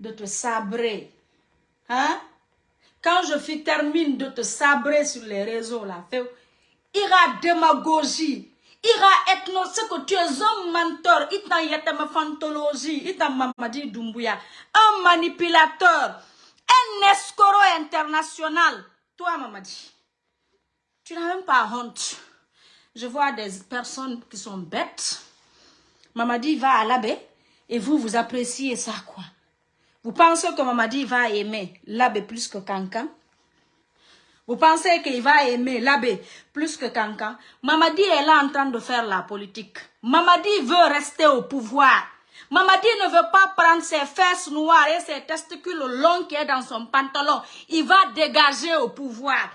de te sabrer. Hein? Quand je termine de te sabrer sur les réseaux, là, ira démagogie, ira ethno, ce que tu es un mentor, itan yatama fantologie, itan mamadi Doumbouya, un manipulateur, un escroc international. Toi, Mamadi, tu n'as même pas honte. Je vois des personnes qui sont bêtes. Mamadi va à l'abbé et vous, vous appréciez ça, quoi. Vous pensez que Mamadi va aimer l'abbé plus que Kankan Vous pensez qu'il va aimer l'abbé plus que Kankan Mamadi est là en train de faire la politique. Mamadi veut rester au pouvoir. Mamadi ne veut pas prendre ses fesses noires et ses testicules longs qui est dans son pantalon. Il va dégager au pouvoir.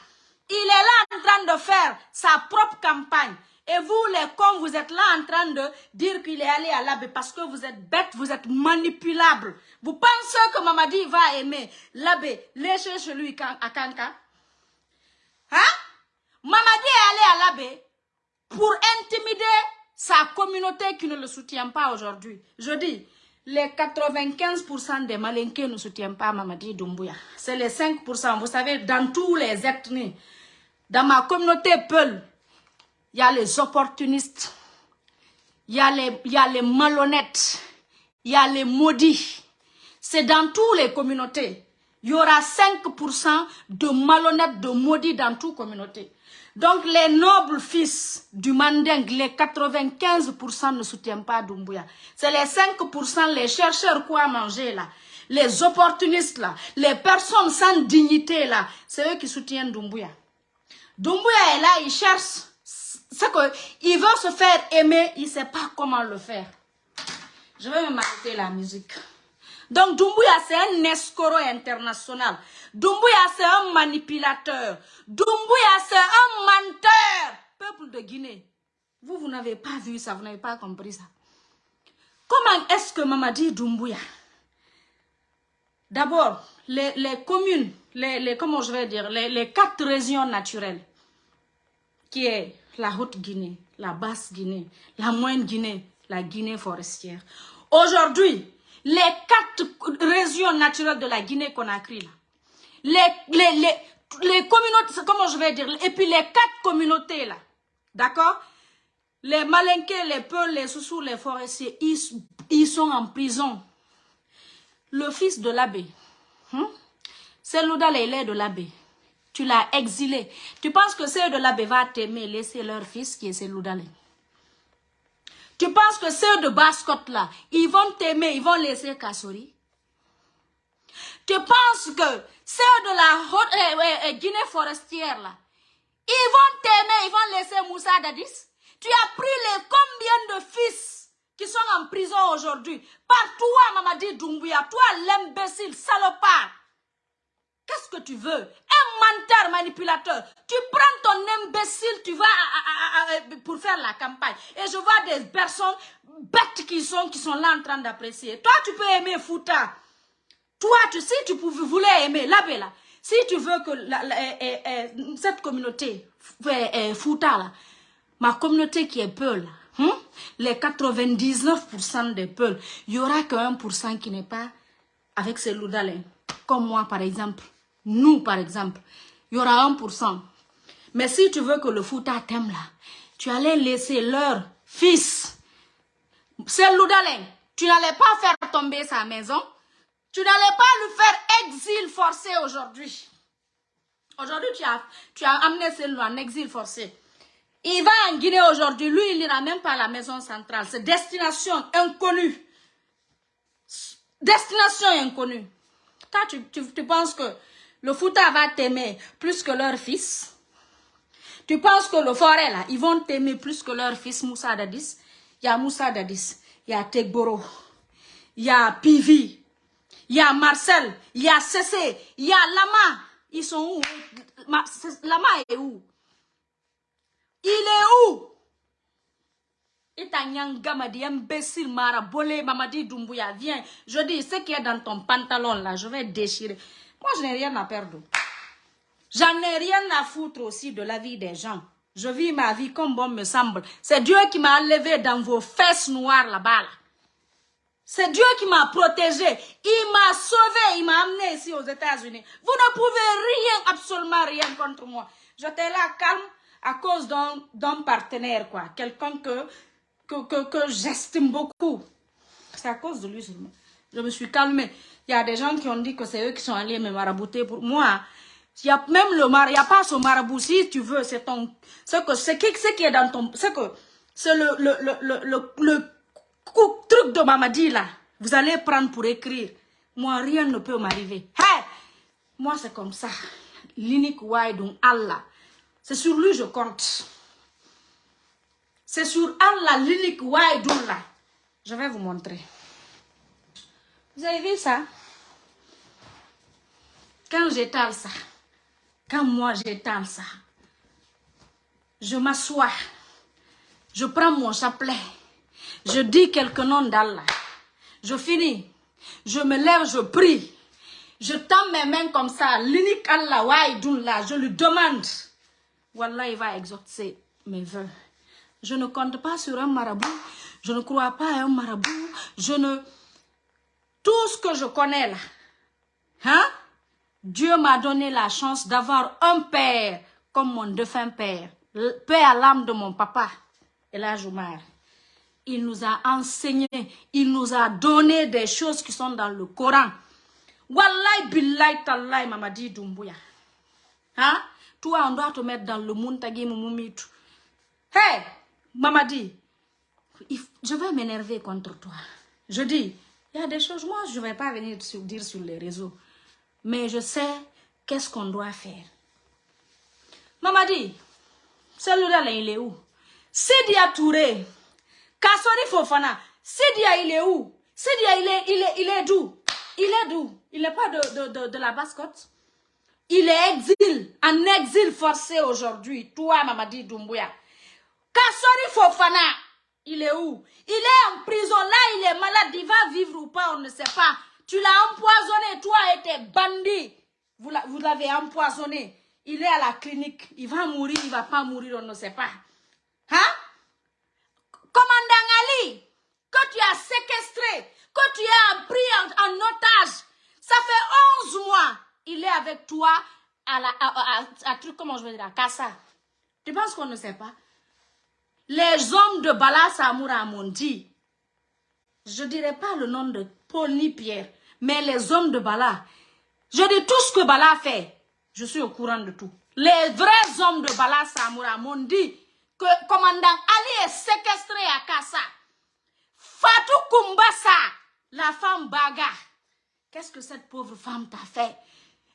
Il est là en train de faire sa propre campagne. Et vous, les cons, vous êtes là en train de dire qu'il est allé à l'abbé parce que vous êtes bêtes, vous êtes manipulables. Vous pensez que Mamadi va aimer l'abbé? Lécher chez lui à Kanka Hein? Mamadi est allé à l'abbé pour intimider sa communauté qui ne le soutient pas aujourd'hui. Je dis, les 95% des Malinqués ne soutiennent pas Mamadi Doumbouya. C'est les 5%. Vous savez, dans tous les ethnies, dans ma communauté Peul, il y a les opportunistes, il y, a les, malhonnêtes, il y a les maudits. C'est dans toutes les communautés. Il y aura 5% de malhonnêtes, de maudits dans les communautés. Donc les nobles fils du Manding, les 95% ne soutiennent pas Doumbouya. C'est les 5%, les chercheurs quoi manger là. Les opportunistes là, les personnes sans dignité là, c'est eux qui soutiennent Doumbouya. Doumbouya est là, il cherche c'est qu'il veut se faire aimer, il ne sait pas comment le faire. Je vais me m'arrêter la musique. Donc Doumbouya, c'est un escroc international. Doumbouya, c'est un manipulateur. Doumbouya, c'est un menteur. Peuple de Guinée, vous, vous n'avez pas vu ça, vous n'avez pas compris ça. Comment est-ce que Mamadi Doumbouya? D'abord, les, communes, les, comment je vais dire, les, les quatre régions naturelles, qui est la Haute-Guinée, la Basse-Guinée, la Moyenne-Guinée, la Guinée forestière. Aujourd'hui, les quatre régions naturelles de la Guinée-Conakry, les, les, les, les communautés, comment je vais dire, et puis les quatre communautés là, d'accord? Les Malinqués, les Peuls, les Soussous, les forestiers, ils, sont en prison. Le fils de l'abbé, hein? c'est est de l'abbé. Tu l'as exilé. Tu penses que ceux de l'abbé va t'aimer, laisser leur fils qui est Seloudalé. Tu penses que ceux de Bascotte là, ils vont t'aimer, ils vont laisser Kassori? Tu penses que ceux de la euh, euh, Guinée forestière là, ils vont t'aimer, ils vont laisser Moussa Dadis? Tu as pris combien de fils qui sont en prison aujourd'hui? Par toi, Mamadi Doumbouya, toi l'imbécile, salopard. Qu'est-ce que tu veux? Menteur manipulateur. Tu prends ton imbécile, tu vas pour faire la campagne. Et je vois des personnes bêtes qui sont, qui sont là en train d'apprécier. Toi, tu peux aimer Fouta. Toi, tu, si tu pouvais, voulais aimer la si tu veux que eh, eh, eh, cette communauté Fouta, là, ma communauté qui est Peul, hein, les 99% des Peuls, il n'y aura que 1% qui n'est pas avec ces loudalins. Comme moi, par exemple. Nous, par exemple, il y aura 1%. Mais si tu veux que le Fouta t'aime là, tu allais laisser leur fils. C'est Loudalin. Tu n'allais pas faire tomber sa maison. Tu n'allais pas lui faire exil forcé aujourd'hui. Aujourd'hui, tu as, amené celui en exil forcé. Il va en Guinée aujourd'hui. Lui, il n'ira même pas à la maison centrale. C'est destination inconnue. Destination inconnue. Toi, tu penses que le Fouta va t'aimer plus que leur fils. Tu penses que le forêt, là, ils vont t'aimer plus que leur fils Moussa Dadis? Il y a Moussa Dadis, il y a Tegboro, il y a Pivi, il y a Marcel, il y a Cessé, il y a Lama. Ils sont où? Lama est où? Il est où? Gamadi, imbécile, Mara, Bolé, Mamadi Doumbouya, viens. Je dis, ce qui est dans ton pantalon là, je vais déchirer. Moi, je n'ai rien à perdre. J'en ai rien à foutre aussi de la vie des gens. Je vis ma vie comme bon me semble. C'est Dieu qui m'a enlevé dans vos fesses noires là-bas. C'est Dieu qui m'a protégé. Il m'a sauvé. Il m'a amené ici aux États-Unis. Vous ne pouvez rien, absolument rien contre moi. J'étais là calme à cause d'un partenaire, quoi. Quelqu'un que, que, que, que j'estime beaucoup. C'est à cause de lui seulement. Je me suis calmée. Y a des gens qui ont dit que c'est eux qui sont allés me marabouter pour moi. Il y a même le mar, il a pas ce marabout si tu veux, c'est ton, c'est que c'est ce qui est dans ton, c'est que c'est le le le le le, truc de Mamadi là. Vous allez prendre pour écrire. Moi rien ne peut m'arriver. Hey, moi c'est comme ça. L'unique donc Allah. C'est sur lui je compte. C'est sur Allah l'unique là. Je vais vous montrer. Vous avez vu ça? Quand j'étale ça, quand moi j'étale ça, je m'assois, je prends mon chapelet, je dis quelques noms d'Allah, je finis, je me lève, je prie, je tends mes mains comme ça, l'unique Allah, je lui demande, Wallah, il va exaucer mes vœux. Je ne compte pas sur un marabout, je ne crois pas à un marabout, je ne... Tout ce que je connais là, hein? Dieu m'a donné la chance d'avoir un père comme mon défunt père. Père à l'âme de mon papa, la Joumar. Il nous a enseigné, il nous a donné des choses qui sont dans le Coran. Wallahi billahi tallahi Mamadi Doumbouya. Hein? Toi, on doit te mettre dans le monde Mumumitu. Hey, Mamadi, je vais m'énerver contre toi. Je dis, il y a des choses, moi, je ne vais pas venir dire sur les réseaux. Mais je sais qu'est-ce qu'on doit faire. Mamadi, celui-là, il est où? Sidia Touré, Kassori Fofana, Sidia, il est où? Sidia, il est, il est, il est d'où? Il est d'où? Il n'est pas de, la basse-côte Il est exil, en exil forcé aujourd'hui. Toi, Mamadi Doumbouya. Kassori Fofana, il est où? Il est en prison. Là, il est malade. Il va vivre ou pas, on ne sait pas. Tu l'as empoisonné, toi et tes bandits. Vous l'avez empoisonné. Il est à la clinique. Il va mourir, il va pas mourir, on ne sait pas. Hein? Commandant Ali, que tu as séquestré, que tu as pris en, otage, ça fait 11 mois, il est avec toi à la, à, truc, comment je veux dire, à Kassa. Tu penses qu'on ne sait pas? Les hommes de Bala Samoura m'ont dit, je ne dirais pas le nom de Paul ni Pierre, mais les hommes de Bala, je dis tout ce que Bala fait, je suis au courant de tout. Les vrais hommes de Bala Samoura m'ont dit que commandant Ali est séquestré à Kassa. Fatou Kumbasa, la femme Baga. Qu'est-ce que cette pauvre femme t'a fait?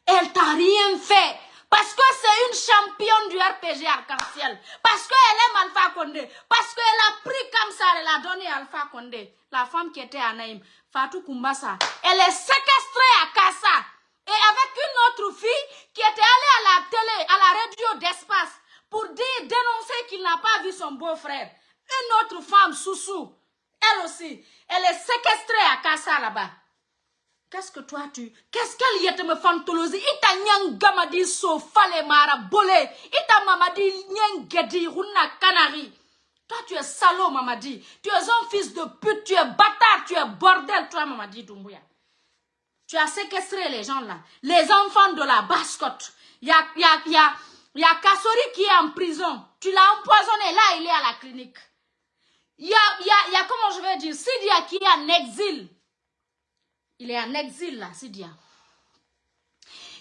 Elle t'a rien fait. Parce que c'est une championne du RPG arc-en-ciel. Parce qu'elle aime Alpha Condé. Parce qu'elle a pris comme ça, elle a donné Alpha Condé. La femme qui était à Naïm, Fatou Kumbasa. Elle est séquestrée à Kassa. Et avec une autre fille qui était allée à la télé, à la radio d'espace, pour dire, dénoncer qu'il n'a pas vu son beau-frère. Une autre femme, Soussou, elle aussi, elle est séquestrée à Kassa là-bas. Qu'est-ce que toi tu... Qu'est-ce qu'elle y est me fantolosi Ita nyanga dit so fale mara bolé. Ita mamadi nyangedi runa canari. Toi tu es salaud mamadi. Tu es un fils de pute, tu es bâtard, tu es bordel toi mamadi Doumbouya. Tu as séquestré les gens là. Les enfants de la basse-côte. Il y a, y, a, y, a, Kassori qui est en prison. Tu l'as empoisonné. Là, il est à la clinique. Il y a, y, a, y a, comment je vais dire, Sidia qui est en exil. Il est en exil là, Sidia.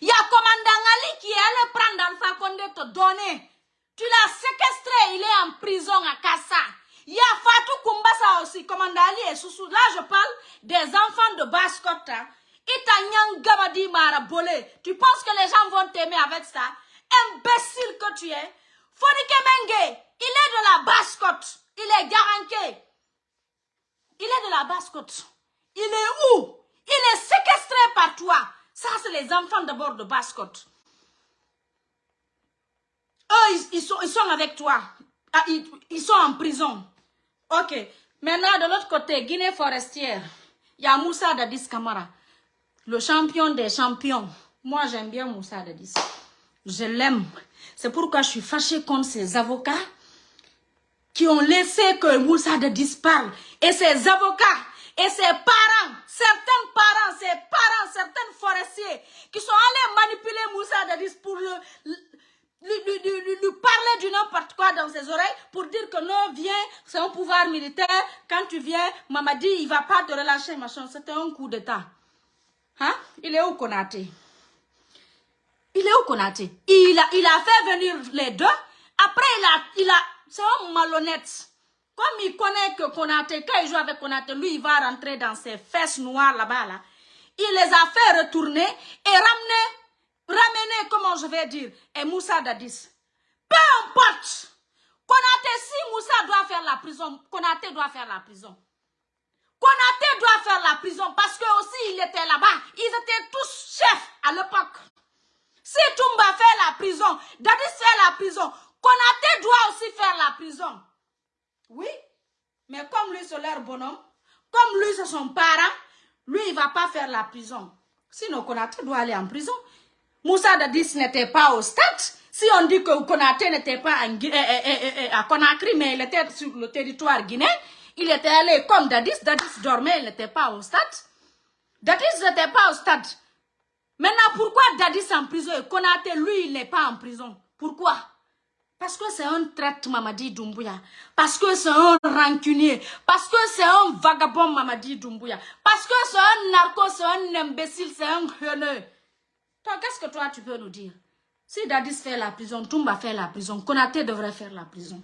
Il y a commandant Ali qui est allé prendre Alpha Condé te donner. Tu l'as séquestré, il est en prison à Kassa. Il y a Fatou Kumbasa aussi, commandant Ali et Soussou. Là, je parle des enfants de Basse-Côte. Hein. Tu penses que les gens vont t'aimer avec ça? Imbécile que tu es. Fonike Menge, il est de la basse-côte. Il est garanqué. Il est de la basse-côte. Il est où? Il est séquestré par toi. Ça, c'est les enfants d'abord de basse-côte. Eux, ils, sont, ils sont avec toi. Ah, ils, ils sont en prison. Ok. Maintenant, de l'autre côté, Guinée forestière, il y a Moussa Dadis Kamara le champion des champions. Moi, j'aime bien Moussa Dadis. Je l'aime. C'est pourquoi je suis fâchée contre ces avocats qui ont laissé que Moussa Dadis parle. Et ces avocats et ses parents, certains parents, ses parents, certains forestiers qui sont allés manipuler Moussa Dadis pour lui, parler du n'importe quoi dans ses oreilles pour dire que non, viens, c'est un pouvoir militaire. Quand tu viens, Mamadi, il va pas te relâcher, machin. C'était un coup d'état. Hein? Il est où Konaté? Il est où Konaté? Il a, il a fait venir les deux. Après, il a, il a, c'est un malhonnête. Comme il connaît que Konaté, quand il joue avec Konaté, lui, il va rentrer dans ses fesses noires là-bas, là. Il les a fait retourner et ramener ramener, comment je vais dire, et Moussa Dadis. Peu importe. Konaté, si Moussa doit faire la prison, Konaté doit faire la prison. Konaté doit faire la prison parce que aussi il était là-bas. Ils étaient tous chefs à l'époque. Si Toumba fait la prison, Dadis fait la prison, Konaté doit aussi faire la prison. Oui, mais comme lui c'est leur bonhomme, comme lui c'est son parent, lui il ne va pas faire la prison. Sinon Konaté doit aller en prison. Moussa Dadis n'était pas au stade. Si on dit que Konaté n'était pas en, eh, eh, eh, à Conakry, mais il était sur le territoire guinéen, il était allé comme Dadis. Dadis dormait, il n'était pas au stade. Dadis n'était pas au stade. Maintenant, pourquoi Dadis en prison et Konaté, lui, il n'est pas en prison? Pourquoi? Parce que c'est un traite Mamadi Doumbouya. Parce que c'est un rancunier. Parce que c'est un vagabond Mamadi Doumbouya. Parce que c'est un narco, c'est un imbécile, c'est un haineux. Toi, qu'est-ce que toi, tu peux nous dire? Si Dadis fait la prison, Toumba fait la prison, Konaté devrait faire la prison.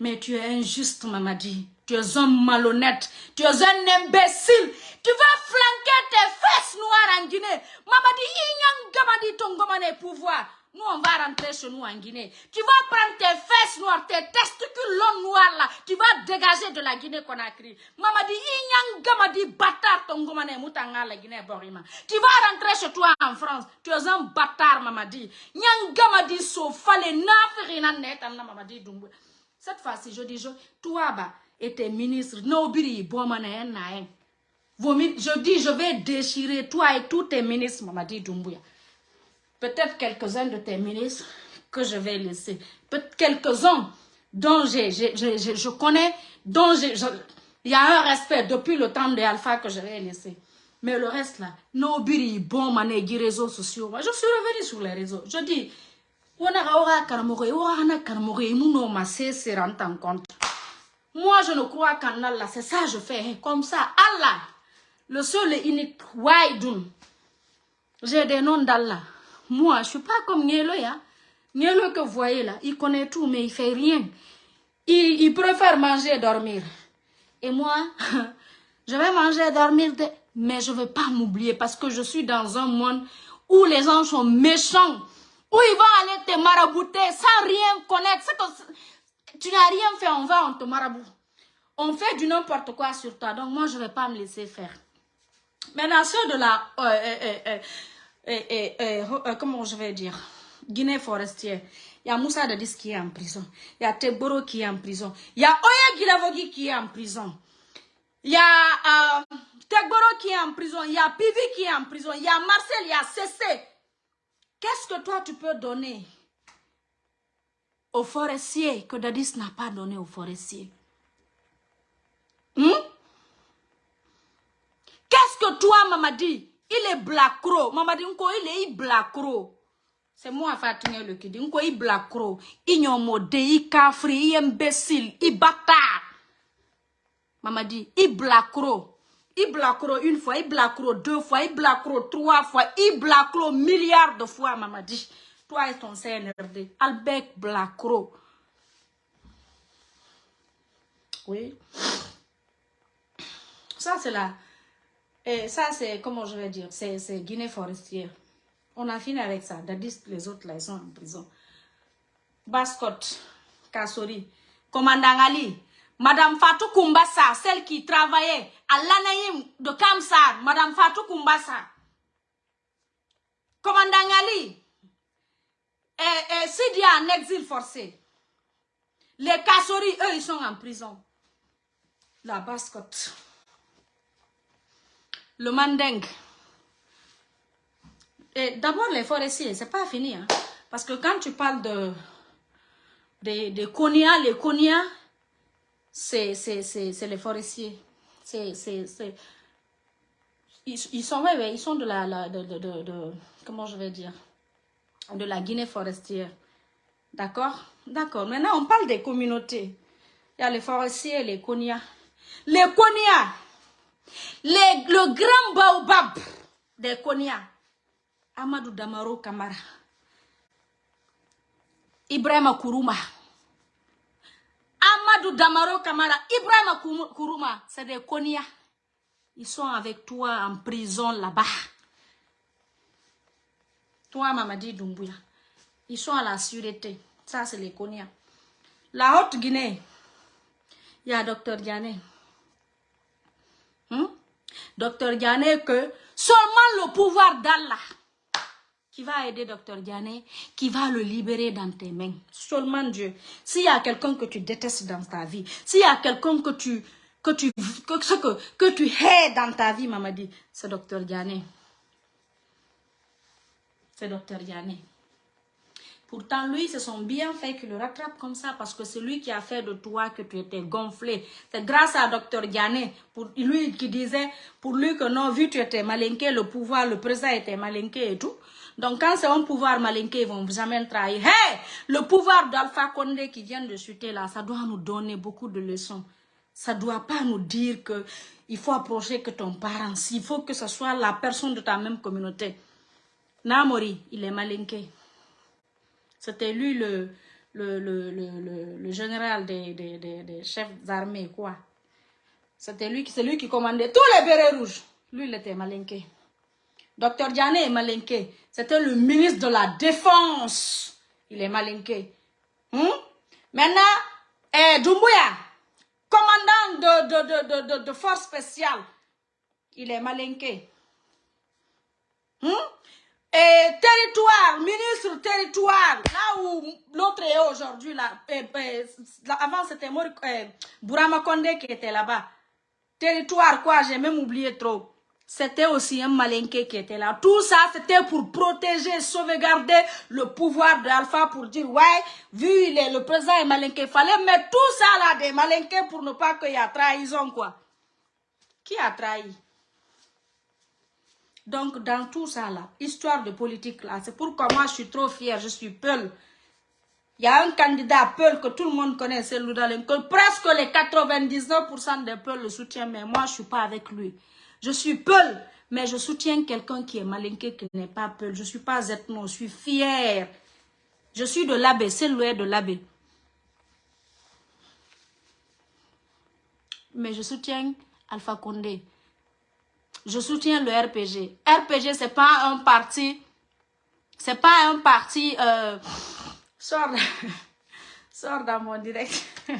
Mais tu es injuste, Mamadi. Tu es un malhonnête. Tu es un imbécile. Tu vas flanquer tes fesses noires en Guinée. Mamadi, il y a ton pouvoir. Nous, on va rentrer chez nous en Guinée. Tu vas prendre tes fesses noires, tes testicules longs noirs là. Tu vas dégager de la Guinée-Conakry. Maman dit, Inyanga dit, bâtard ton gomane moutanga la Guinée-Borima. Tu vas rentrer chez toi en France. Tu es un bâtard, maman dit. Nyanga dit, sofale, nafirina net, maman dit, dumbu. Cette fois-ci, je dis, toi, bah, et tes ministres, nobiri, bon, mané, Je dis, je vais déchirer toi et tous tes ministres, maman dit, Dumbuya peut-être quelques-uns de tes ministres que je vais laisser, peut-être quelques-uns dont je connais, dont il y a un respect depuis le temps de Alpha que je vais laisser. Mais le reste là, no biri bon mané réseaux sociaux. je suis revenu sur les réseaux. Je dis, Moi, je ne crois qu'en Allah, c'est ça je fais. Comme ça, Allah, le seul et unique. J'ai des noms d'Allah. Moi, je ne suis pas comme Nielo. Hein. Nielo que vous voyez là, il connaît tout, mais il fait rien. Il, il préfère manger et dormir. Et moi, je vais manger et dormir, mais je ne vais pas m'oublier parce que je suis dans un monde où les gens sont méchants, où ils vont aller te marabouter sans rien connaître. Tu n'as rien fait, on va, on te maraboute. On fait du n'importe quoi sur toi, donc moi, je ne vais pas me laisser faire. Maintenant, ceux de la... Euh, euh, euh, et, euh, comment je vais dire, Guinée forestière. Il y a Moussa Dadis qui est en prison. Il y a Teboro qui est en prison. Il y a Oya Gilavogi qui est en prison. Il y a euh, Tegboro qui est en prison. Il y a Pivi qui est en prison. Il y a Marcel, il y a Cessé. Qu'est-ce que toi tu peux donner aux forestiers que Dadis n'a pas donné aux forestiers? Hmm? Qu'est-ce que toi, maman dit il est blacro. Maman dit, il est blacro. C'est moi, Fatima, le qui dit, il est blacro. Il est il kafri, il imbécile, il bâtard. Maman dit, il blacro. Il blacro une fois, il blacro deux fois, il blacro trois fois, il blacro milliards de fois, maman dit. Toi et ton CNRD, Albert blacro. Oui. Ça, c'est la... Et ça, c'est, comment je vais dire, c'est Guinée forestière. On a fini avec ça. Dadis, les autres, là, ils sont en prison. Bascot, Kassori, commandant Ali, Madame Fatou Kumbassa, celle qui travaillait à l'Anaïm de Kamsar, Madame Fatou Kumbassa. Commandant Ali, et, et Sidi en exil forcé. Les Kassori, eux, ils sont en prison. La Bascotte le mandingue. Et d'abord, les forestiers, c'est pas fini. Hein. Parce que quand tu parles de, de, de Konya, les Konya, c'est les forestiers. C'est... Ils, ils, sont, ouais, ouais, ils sont de la... de, de, de, comment je vais dire De la Guinée forestière. D'accord? D'accord. Maintenant, on parle des communautés. Il y a les forestiers les Konya. Les Konya, le grand baobab des Konya, Amadou Damaro Kamara, Ibrahim Kourouma, Amadou Damaro Kamara, Ibrahim Kourouma, c'est des Konya. Ils sont avec toi en prison là-bas. Toi, Mamadi Doumbouya. Ils sont à la sûreté. Ça, c'est les Konya. La Haute-Guinée, il y a Dr Diané. Hmm? Docteur Diané, que seulement le pouvoir d'Allah qui va aider Docteur Diané, qui va le libérer dans tes mains. Seulement Dieu. S'il y a quelqu'un que tu détestes dans ta vie, s'il y a quelqu'un que tu que tu que, que, que tu hais dans ta vie, maman dit, c'est Docteur Diané. C'est Docteur Diané. Pourtant, lui, c'est son bienfait qui le rattrape comme ça parce que c'est lui qui a fait de toi que tu étais gonflé. C'est grâce à Dr Diané, pour lui qui disait, pour lui que non, vu que tu étais malinqué, le pouvoir, le président était malinqué et tout. Donc quand c'est un pouvoir malinqué, ils vont jamais trahir. Hey, le pouvoir d'Alpha Condé qui vient de chuter là, ça doit nous donner beaucoup de leçons. Ça ne doit pas nous dire que il faut approcher que ton parent, il faut que ce soit la personne de ta même communauté. Namori, il est malinqué. C'était lui le, général des, chefs d'armée, quoi. C'était lui, qui commandait tous les bérets rouges. Lui, il était malinqué. Docteur Diane est malinqué. C'était le ministre de la Défense. Il est malinqué. Hmm? Maintenant, eh, commandant de, de, de, de, force spéciale, il est malinqué. Hmm? Et territoire, ministre territoire, là où l'autre est aujourd'hui, là, avant c'était euh, Bourama Kondé qui était là-bas. Territoire, quoi, j'ai même oublié trop. C'était aussi un malinqué qui était là. Tout ça, c'était pour protéger, sauvegarder le pouvoir d'Alpha pour dire, ouais, vu le président est malinqué, il fallait mettre tout ça là, des malinqués pour ne pas qu'il y ait trahison, quoi. Qui a trahi? Donc, dans tout ça, là, histoire de politique, là, c'est pourquoi moi, je suis trop fière, je suis Peul. Il y a un candidat Peul que tout le monde connaît, c'est que Presque les 99% des Peuls le soutiennent, mais moi, je ne suis pas avec lui. Je suis Peul, mais je soutiens quelqu'un qui est malinqué, qui n'est pas Peul. Je ne suis pas ethno, je suis fière. Je suis de l'abbé, c'est le de l'abbé. Mais je soutiens Alpha Condé je soutiens le RPG. RPG, c'est pas un parti, c'est pas un parti, euh, sors, sors dans mon direct.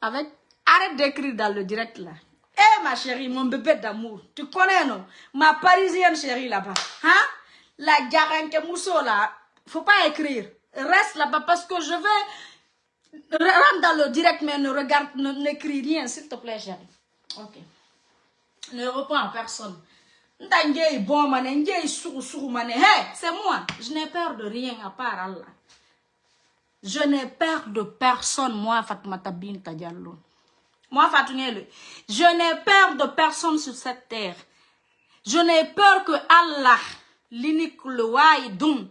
Avec, arrête d'écrire dans le direct là. Eh ma chérie, mon bébé d'amour, tu connais non? Ma parisienne chérie là-bas. Hein? La garanque mousseau là, faut pas écrire. Reste là-bas parce que je vais rentrer dans le direct mais ne regarde, n'écris rien s'il te plaît chérie. Ok ne reprends personne. C'est moi. Je n'ai peur de rien à part Allah. Je n'ai peur de personne, moi, Fatoumata Binta. Moi, je n'ai peur de personne sur cette terre. Je n'ai peur que Allah, l'unique le Waïdoun,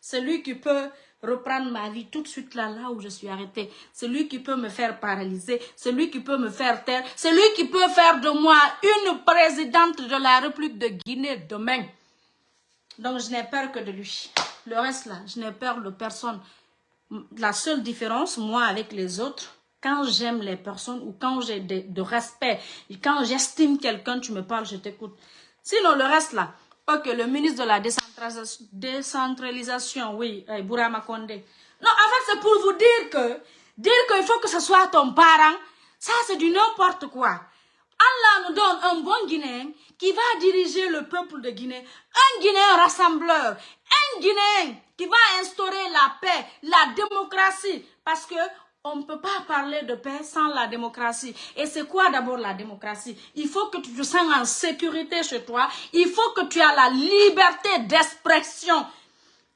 celui qui peut reprendre ma vie tout de suite là, là où je suis arrêtée. C'est lui qui peut me faire paralyser, c'est lui qui peut me faire taire, c'est lui qui peut faire de moi une présidente de la République de Guinée demain. Donc je n'ai peur que de lui. Le reste là, je n'ai peur de personne. La seule différence, moi avec les autres, quand j'aime les personnes ou quand j'ai de, de, respect, quand j'estime quelqu'un, tu me parles, je t'écoute. Sinon le reste là, Ok, le ministre de la décentralisation, oui, eh, Bourama Kondé. Non, en fait, c'est pour vous dire que, dire qu'il faut que ce soit ton parent, ça c'est du n'importe quoi. Allah nous donne un bon Guinéen qui va diriger le peuple de Guinée, un Guinéen rassembleur, un Guinéen qui va instaurer la paix, la démocratie, parce que on ne peut pas parler de paix sans la démocratie. Et c'est quoi d'abord la démocratie? Il faut que tu te sens en sécurité chez toi. Il faut que tu aies la liberté d'expression.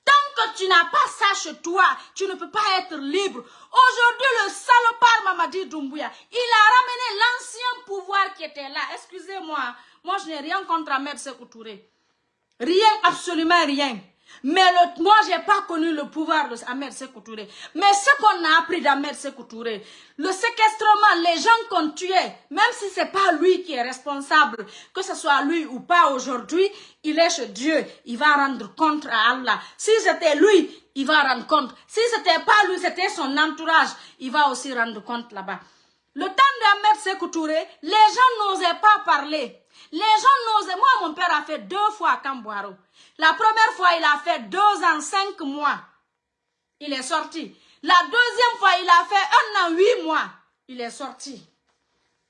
Tant que tu n'as pas ça chez toi, tu ne peux pas être libre. Aujourd'hui, le salopard Mamadi Doumbouya, il a ramené l'ancien pouvoir qui était là. Excusez-moi, moi je n'ai rien contre Ahmed Sekou Rien, absolument rien. Mais moi, je n'ai pas connu le pouvoir de Ahmed Sekou Mais ce qu'on a appris d'Ahmed Sekou le séquestrement, les gens qu'on tué, même si ce n'est pas lui qui est responsable, que ce soit lui ou pas aujourd'hui, il est chez Dieu. Il va rendre compte à Allah. Si c'était lui, il va rendre compte. Si ce n'était pas lui, c'était son entourage, il va aussi rendre compte là-bas. Le temps d'Ahmed Sekou les gens n'osaient pas parler. Les gens n'osaient. Moi, mon père a fait deux fois à Camboiro. La première fois, il a fait deux ans, cinq mois. Il est sorti. La deuxième fois, il a fait un an, huit mois. Il est sorti.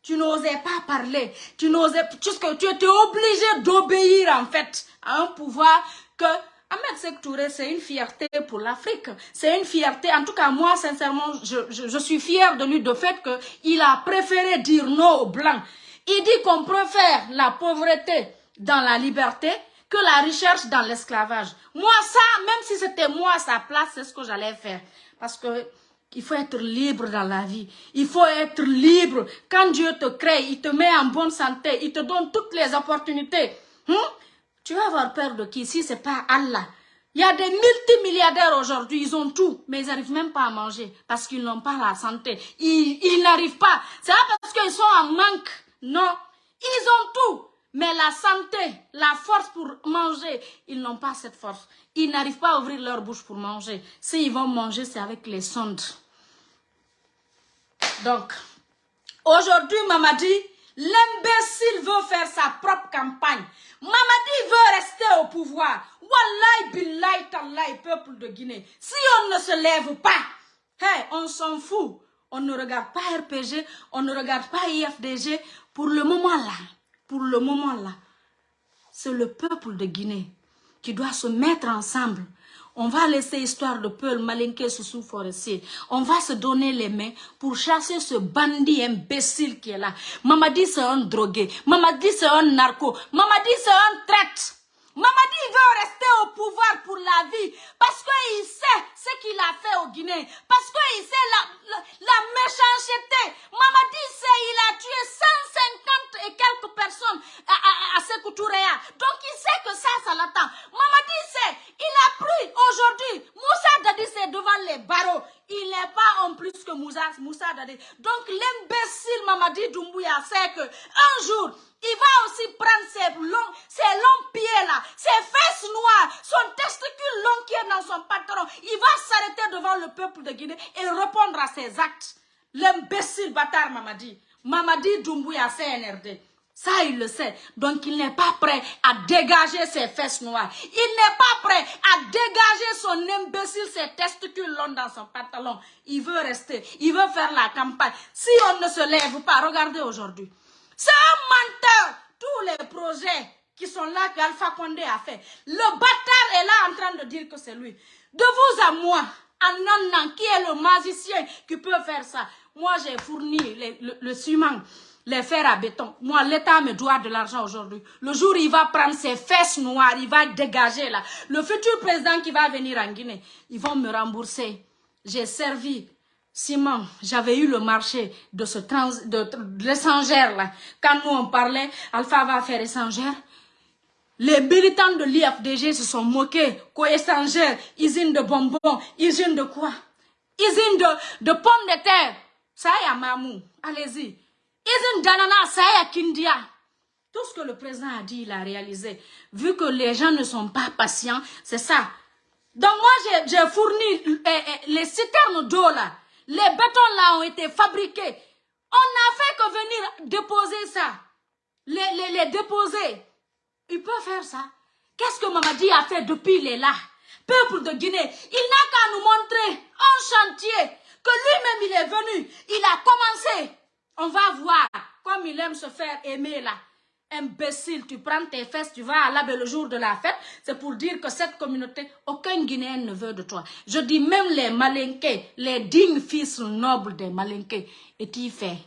Tu n'osais pas parler. Tu n'osais, tu étais obligé d'obéir, en fait, à un pouvoir que Ahmed Sektouré, c'est une fierté pour l'Afrique. C'est une fierté. En tout cas, moi, sincèrement, je, je suis fière de lui, de fait qu'il a préféré dire non aux Blancs. Il dit qu'on préfère la pauvreté dans la liberté que la recherche dans l'esclavage. Moi, ça, même si c'était moi à sa place, c'est ce que j'allais faire. Parce que il faut être libre dans la vie. Il faut être libre. Quand Dieu te crée, il te met en bonne santé, il te donne toutes les opportunités. Hein? Tu vas avoir peur de qui? Si c'est pas Allah Il y a des multimilliardaires aujourd'hui, ils ont tout, mais ils n'arrivent même pas à manger parce qu'ils n'ont pas la santé. Ils, ils n'arrivent pas. C'est pas parce qu'ils sont en manque. Non, ils ont tout. Mais la santé, la force pour manger, ils n'ont pas cette force. Ils n'arrivent pas à ouvrir leur bouche pour manger. S'ils vont manger, c'est avec les sondes. Donc, aujourd'hui, Mamadi, l'imbécile veut faire sa propre campagne. Mamadi veut rester au pouvoir. Wallahi, billahi, tallahi, peuple de Guinée. Si on ne se lève pas, on s'en fout. On ne regarde pas RPG, on ne regarde pas IFDG. Pour le moment là, pour le moment là, c'est le peuple de Guinée qui doit se mettre ensemble. On va laisser histoire de Peul, Malinké, sous Forestier. On va se donner les mains pour chasser ce bandit imbécile qui est là. Mamadi, c'est un drogué. Mamadi, c'est un narco. Mamadi, c'est un traite. Mamadi veut rester au pouvoir pour la vie parce qu'il sait ce qu'il a fait au Guinée, parce qu'il sait la, la, méchanceté. Mamadi sait il a tué 150 et quelques personnes à, à, à Donc il sait que ça, ça l'attend. Mamadi sait, il a pris aujourd'hui, Moussa Dadi c'est devant les barreaux. Il n'est pas en plus que Moussa, Moussa Dadi. Donc l'imbécile Mamadi Doumbouya sait que un jour, il va aussi prendre ses longs, ses longs pieds-là, ses fesses noires, son testicule long qui est dans son pantalon. Il va s'arrêter devant le peuple de Guinée et répondre à ses actes. L'imbécile bâtard Mamadi. Mamadi Doumbouya CNRD. Ça, il le sait. Donc, il n'est pas prêt à dégager ses fesses noires. Il n'est pas prêt à dégager son imbécile, ses testicules longs dans son pantalon. Il veut rester. Il veut faire la campagne. Si on ne se lève pas, regardez aujourd'hui. C'est un menteur. Tous les projets qui sont là qu'Alpha Condé a fait. Le bâtard est là en train de dire que c'est lui. De vous à moi, Anandan, qui est le magicien qui peut faire ça? Moi, j'ai fourni le, ciment, les fers à béton. Moi, l'État me doit de l'argent aujourd'hui. Le jour où il va prendre ses fesses noires, il va dégager là. Le futur président qui va venir en Guinée, ils vont me rembourser. J'ai servi Simon, j'avais eu le marché de ce trans, de, l'échangère là. Quand nous on parlait, Alpha va faire échangère. Les militants de l'IFDG se sont moqués. Quoi échangère, usine de bonbons, usine de quoi? Usine de, de pommes de terre. Ça y a Mamou, allez-y. Usine d'ananas, ça a Kindia. Tout ce que le président a dit, il a réalisé. Vu que les gens ne sont pas patients, c'est ça. Donc moi, j'ai fourni eh, eh, les citernes d'eau là. Les bétons là ont été fabriqués. On n'a fait que venir déposer ça. Les, les, déposer. Il peut faire ça. Qu'est-ce que Mamadi a fait depuis il est là? Peuple de Guinée, il n'a qu'à nous montrer un chantier que lui-même il est venu. Il a commencé. On va voir comme il aime se faire aimer là. Imbécile, tu prends tes fesses, tu vas à l'abbé le jour de la fête. C'est pour dire que cette communauté, aucun Guinéen ne veut de toi. Je dis même les malinqués, les dignes fils nobles des malinqués. Et tu fais.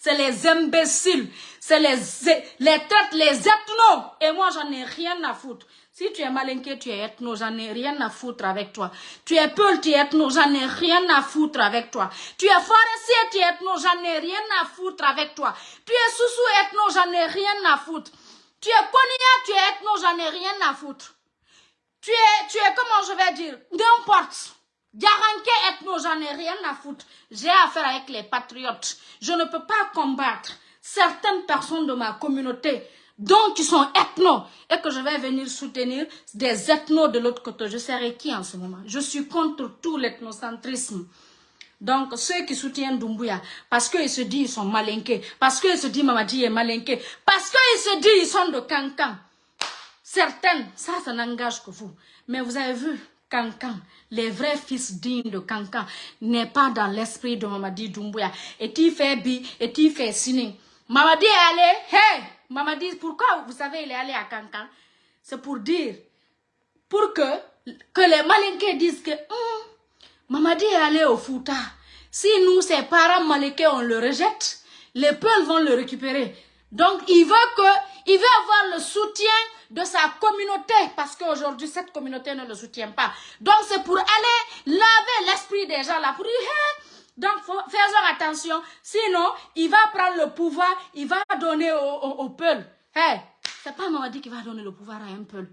C'est les imbéciles, c'est les, les têtes, les ethnos. Et moi, j'en ai rien à foutre. Si tu es malinqué, tu es ethno, j'en ai rien à foutre avec toi. Tu es peul, tu es ethno, j'en ai rien à foutre avec toi. Tu es forestier, tu es ethno, j'en ai rien à foutre avec toi. Tu es sous-sous ethno, j'en ai rien à foutre. Tu es Konya, tu es ethno, j'en ai rien à foutre. Tu es, tu es, comment je vais dire, n'importe. Garanké ethno, j'en ai rien à foutre. J'ai affaire avec les patriotes. Je ne peux pas combattre certaines personnes de ma communauté donc qui sont ethnos, et que je vais venir soutenir des ethnos de l'autre côté. Je serai qui en ce moment? Je suis contre tout l'ethnocentrisme. Donc, ceux qui soutiennent Dumbuya, parce qu'ils se disent qu'ils sont malinqués, parce qu'ils se disent Mamadi est malinqué, parce qu'ils se disent qu'ils sont de Cancan. Certaines, ça, ça n'engage que vous. Mais vous avez vu, Cancan, les vrais fils dignes de Cancan, n'est pas dans l'esprit de Mamadi Doumbouya. Et tu fais bi, et tu fais signe. Mamadi est allé, hey, Mamadi, pourquoi vous savez il est allé à Cancan? C'est pour dire, pour que, que les malinqués disent que hum, Mamadi est allé au Fouta. Si nous, ses parents malinqués, on le rejette, les peuples vont le récupérer. Donc, il veut que, il veut avoir le soutien de sa communauté, parce qu'aujourd'hui, cette communauté ne le soutient pas. Donc, c'est pour aller laver l'esprit des gens là, pour dire, donc, faisons attention. Sinon, il va prendre le pouvoir, il va donner au, peuple. Hey, c'est pas Mamadi qui va donner le pouvoir à un peuple.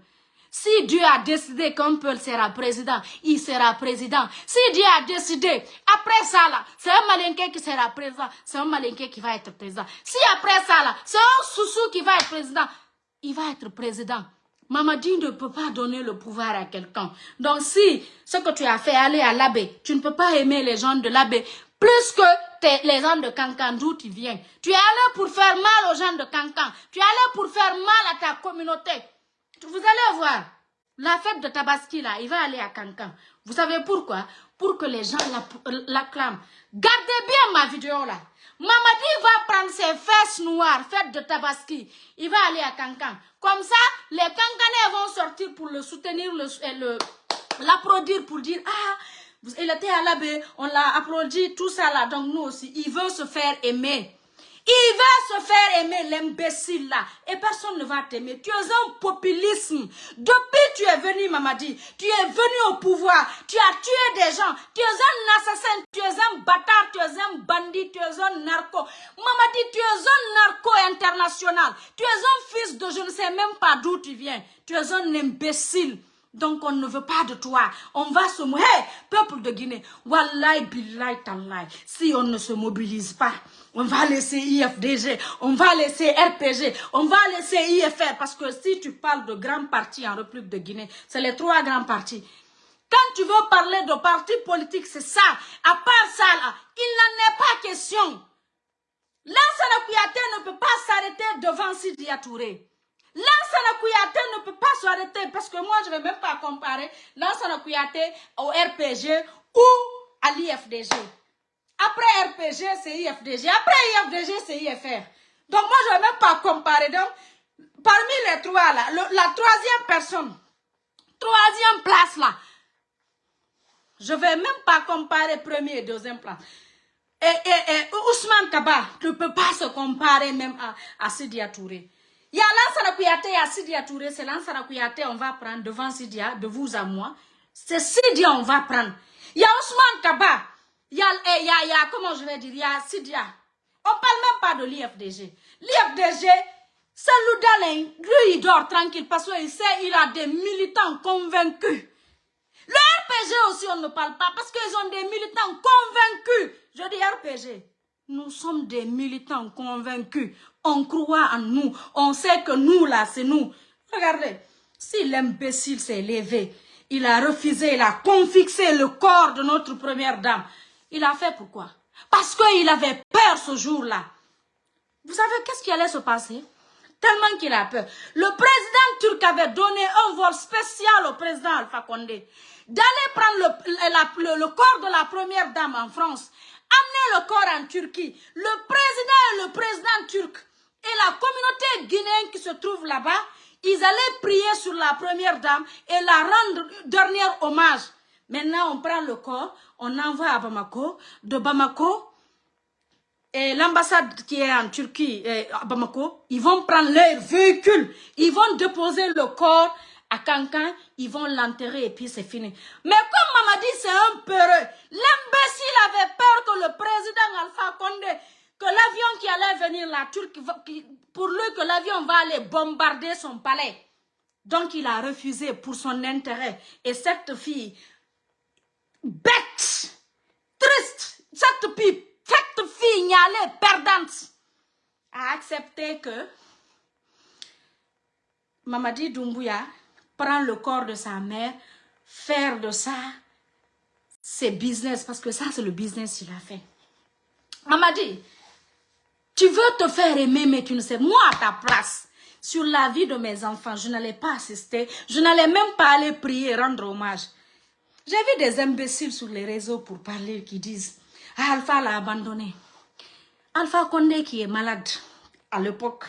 Si Dieu a décidé qu'un peuple sera président, il sera président. Si Dieu a décidé, après ça là, c'est un malinqué qui sera président, c'est un malinqué qui va être président. Si après ça là, c'est un soussou qui va être président, il va être président. Mamadi ne peut pas donner le pouvoir à quelqu'un. Donc si ce que tu as fait aller à l'abbé, tu ne peux pas aimer les gens de l'abbé plus que les gens de Cancan d'où tu viens. Tu es allé pour faire mal aux gens de Cancan. Tu es allé pour faire mal à ta communauté. Vous allez voir. La fête de Tabaski, là, il va aller à Cancan. Vous savez pourquoi? Pour que les gens l'acclament. Gardez bien ma vidéo, là. Mamadi va prendre ses fesses noires, fête de Tabaski. Il va aller à Cancan. Comme ça, les Cancanais vont sortir pour le soutenir, l'applaudir pour dire « Ah, il était à l'abbé, on l'a applaudi, tout ça là. Donc nous aussi, il veut se faire aimer. Il va se faire aimer l'imbécile là. Et personne ne va t'aimer. Tu es un populisme. Depuis tu es venu, Mamadi, tu es venu au pouvoir. Tu as tué des gens. Tu es un assassin. Tu es un bâtard. Tu es un bandit. Tu es un narco. Mamadi, tu es un narco international. Tu es un fils de je ne sais même pas d'où tu viens. Tu es un imbécile. Donc on ne veut pas de toi. On va se... Hey, peuple de Guinée, Wallahi billahi tallahi, si on ne se mobilise pas, on va laisser IFDG, on va laisser RPG, on va laisser IFR. Parce que si tu parles de grands partis en République de Guinée, c'est les trois grands partis. Quand tu veux parler de partis politiques, c'est ça. À part ça, il n'en est pas question. Kouyaté ne peut pas s'arrêter devant Sidi Touré. Lansana Kouyaté ne peut pas s'arrêter parce que moi, je ne vais même pas comparer Lansana Kouyaté au RPG ou à l'IFDG. Après RPG, c'est IFDG. Après IFDG, c'est IFR. Donc moi, je ne vais même pas comparer. Donc, parmi les trois, là, la troisième personne, troisième place là, je ne vais même pas comparer premier et deuxième place. Et, Ousmane Kaba ne peut pas se comparer même à, à Sidia Touré. Il y a Lansana Kouyaté et Sidia Touré, c'est Kouyaté, on va prendre devant Sidia, de vous à moi. C'est Sidia, on va prendre. Il y a Ousmane Kaba, il y a, il y a, il y a, comment je vais dire, il y a Sidia. On parle même pas de l'IFDG. L'IFDG, c'est Loudalin, lui il dort tranquille parce qu'il sait il a des militants convaincus. Le RPG aussi, on ne parle pas parce qu'ils ont des militants convaincus. Je dis RPG, nous sommes des militants convaincus. On croit en nous. On sait que nous, là, c'est nous. Regardez, si l'imbécile s'est levé, il a refusé, il a confixé le corps de notre première dame. Il a fait pourquoi? Parce qu'il avait peur ce jour-là. Vous savez qu'est-ce qui allait se passer? Tellement qu'il a peur. Le président turc avait donné un vol spécial au président Alpha Condé d'aller prendre le, corps de la première dame en France amener le corps en Turquie. Le président le président turc et la communauté guinéenne qui se trouve là-bas, ils allaient prier sur la première dame et la rendre dernier hommage. Maintenant, on prend le corps, on envoie à Bamako. De Bamako, et l'ambassade qui est en Turquie, à Bamako, ils vont prendre leur véhicule, ils vont déposer le corps à quelqu'un, ils vont l'enterrer et puis c'est fini. Mais comme Mamadi, c'est un peureux, l'imbécile avait peur que le président Alpha Condé, venir la Turquie, pour lui que l'avion va aller bombarder son palais. Donc il a refusé pour son intérêt. Et cette fille, bête, triste, cette fille, cette fille perdante, a accepté que Mamadi Doumbouya prend le corps de sa mère, faire de ça ses business, parce que ça c'est le business qu'il a fait. Mamadi, tu veux te faire aimer, mais tu ne sais, moi à ta place, sur la vie de mes enfants, je n'allais pas assister, je n'allais même pas aller prier et rendre hommage. J'ai vu des imbéciles sur les réseaux pour parler qui disent ah, Alpha l'a abandonné. Alpha Condé qui est malade à l'époque,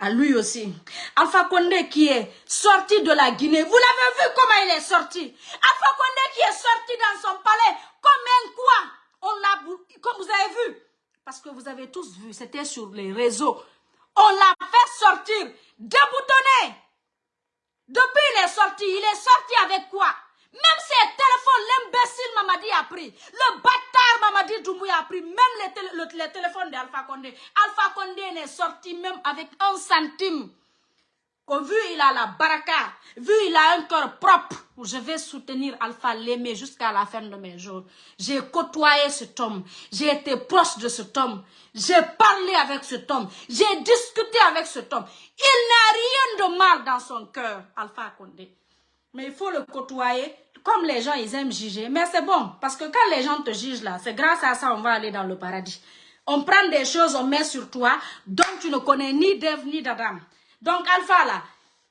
à lui aussi. Alpha Condé qui est sorti de la Guinée. Vous l'avez vu comment il est sorti. Alpha Condé qui est sorti dans son palais comme un quoi. On comme vous avez vu. Parce que vous avez tous vu, c'était sur les réseaux. On l'a fait sortir, déboutonné. Depuis il est sorti, il est sorti avec quoi? Même ses téléphones, l'imbécile Mamadi a pris. Le bâtard Mamadi Doumbouya a pris. Même les, téléphones d'Alpha Condé. Alpha Condé n'est sorti même avec un centime. Vu il a la baraka, vu il a un cœur propre, je vais soutenir Alpha l'aimer jusqu'à la fin de mes jours. J'ai côtoyé cet homme, j'ai été proche de cet homme, j'ai parlé avec cet homme, j'ai discuté avec cet homme. Il n'a rien de mal dans son cœur, Alpha Condé. Mais il faut le côtoyer comme les gens, ils aiment juger. Mais c'est bon, parce que quand les gens te jugent là, c'est grâce à ça on va aller dans le paradis. On prend des choses, on met sur toi, dont tu ne connais ni d'Ève ni d'Adam. Donc Alpha là,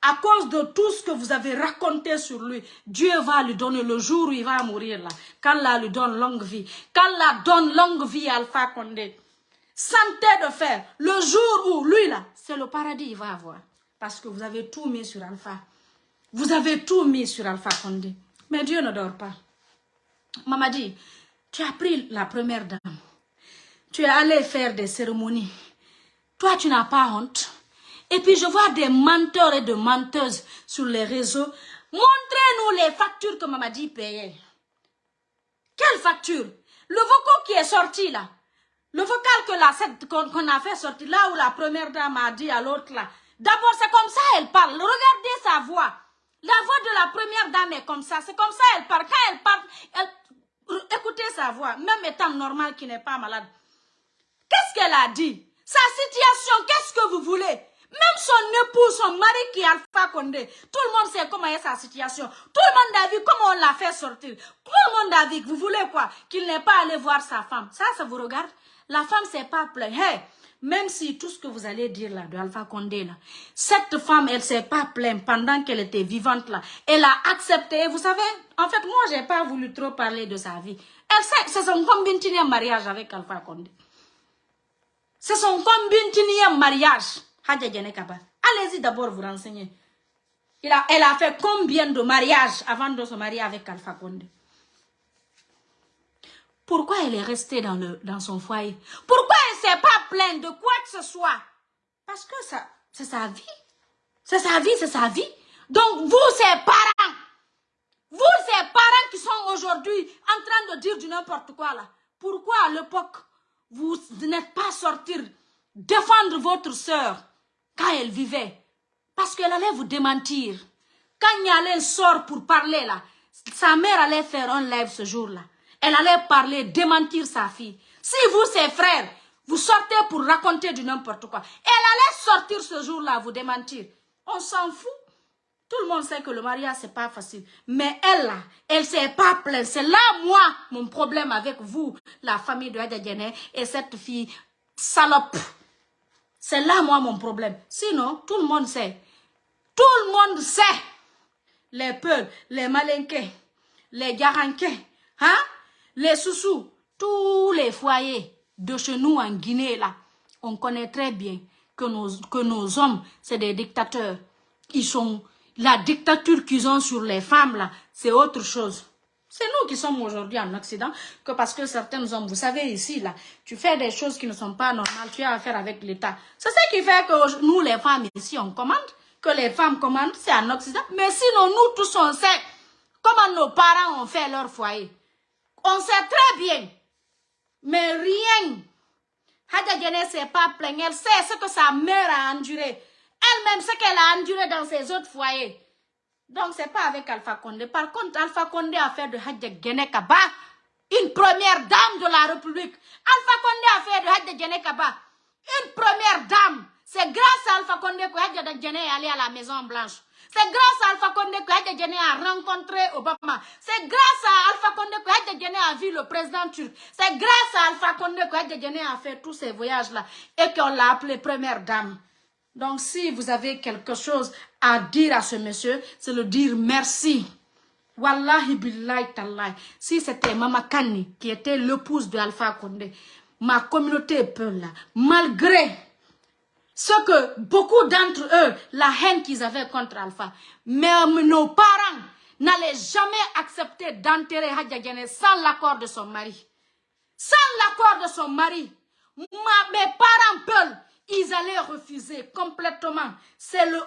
à cause de tout ce que vous avez raconté sur lui, Dieu va lui donner le jour où il va mourir là. Qu'Allah lui donne longue vie. Qu'Allah donne longue vie à Alpha Condé. Santé de fer. Le jour où lui là, c'est le paradis il va avoir. Parce que vous avez tout mis sur Alpha. Vous avez tout mis sur Alpha Condé. Mais Dieu ne dort pas. Maman dit, tu as pris la première dame. Tu es allé faire des cérémonies. Toi, tu n'as pas honte. Et puis, je vois des menteurs et de menteuses sur les réseaux. Montrez-nous les factures que Mamadi payait. Quelle facture? Le vocal qui est sorti là. Le vocal qu'on a fait sortir là où la première dame a dit à l'autre là. D'abord, c'est comme ça elle parle. Regardez sa voix. La voix de la première dame est comme ça. C'est comme ça elle parle. Quand elle parle, écoutez sa voix, même étant normale qui n'est pas malade. Qu'est-ce qu'elle a dit? Sa situation, qu'est-ce que vous voulez? Même son époux, son mari qui est Alpha Condé, tout le monde sait comment est sa situation. Tout le monde a vu comment on l'a fait sortir. Tout le monde a vu, vous voulez quoi? Qu'il n'est pas allé voir sa femme. Ça, ça vous regarde? La femme s'est pas plainte. Hey, même si tout ce que vous allez dire là, de Alpha Condé là, cette femme, elle s'est pas plainte pendant qu'elle était vivante là. Elle a accepté, vous savez, en fait, moi, j'ai pas voulu trop parler de sa vie. Elle c'est son combien mariage avec Alpha Condé. C'est son combien mariage, Allez-y d'abord vous renseigner. Elle a fait combien de mariages avant de se marier avec Alpha Condé? Pourquoi elle est restée dans, le, dans son foyer? Pourquoi elle ne s'est pas plainte de quoi que ce soit? Parce que c'est sa vie. C'est sa vie, c'est sa vie. Donc, vous, ses parents, vous, ces parents qui sont aujourd'hui en train de dire du n'importe quoi là, pourquoi à l'époque, vous n'êtes pas sortir défendre votre soeur quand elle vivait Parce qu'elle allait vous démentir. Quand Nyalé sort pour parler là, sa mère allait faire un live ce jour-là. Elle allait parler, démentir sa fille. Si vous, ses frères, vous sortez pour raconter du n'importe quoi, elle allait sortir ce jour-là, vous démentir. On s'en fout. Tout le monde sait que le mariage, c'est pas facile. Mais elle, là, elle s'est pas plainte. C'est là, moi, mon problème avec vous, la famille de Adjadjene et cette fille salope. C'est là, moi, mon problème. Sinon, tout le monde sait. Tout le monde sait. Les peuls, les malinqués, les garanqués, hein? Les sous-sous, tous les foyers de chez nous en Guinée, là, on connaît très bien que nos, que nos hommes, c'est des dictateurs. Ils sont, la dictature qu'ils ont sur les femmes, là, c'est autre chose. C'est nous qui sommes aujourd'hui en Occident, que parce que certains hommes, vous savez ici, là, tu fais des choses qui ne sont pas normales, tu as affaire avec l'État. C'est ça qui fait que nous, les femmes ici, on commande. que les femmes commandent, c'est en Occident. Mais sinon, nous tous, on sait comment nos parents ont fait leur foyer. On sait très bien. Mais rien. Hadja ne s'est pas plainte. Elle sait ce que sa mère a enduré. Elle-même, ce qu'elle a enduré dans ses autres foyers. Donc, c'est pas avec Alpha Condé. Par contre, Alpha Condé a fait de Hadja Gene Kaba une première dame de la République. Alpha Condé a fait de Hadja Gene Kaba une première dame. C'est grâce à Alpha Condé que Hadja Gene est à la Maison Blanche. C'est grâce à Alpha Condé que Hadja a rencontré Obama. C'est grâce à Alpha Condé que Hadja a vu le président turc. C'est grâce à Alpha Condé que Hadja a fait tous ces voyages-là et qu'on l'a appelé première dame. Donc, si vous avez quelque chose à dire à ce monsieur, c'est le dire merci. Wallahi billahi tallahi. Si c'était Mama Kani qui était l'épouse de Alpha Condé, ma communauté est peu là. Malgré ce que beaucoup d'entre eux, la haine qu'ils avaient contre Alpha, mais nos parents n'allaient jamais accepter d'enterrer Hadja sans l'accord de son mari. Sans l'accord de son mari. mes parents peuvent ils allaient refuser complètement.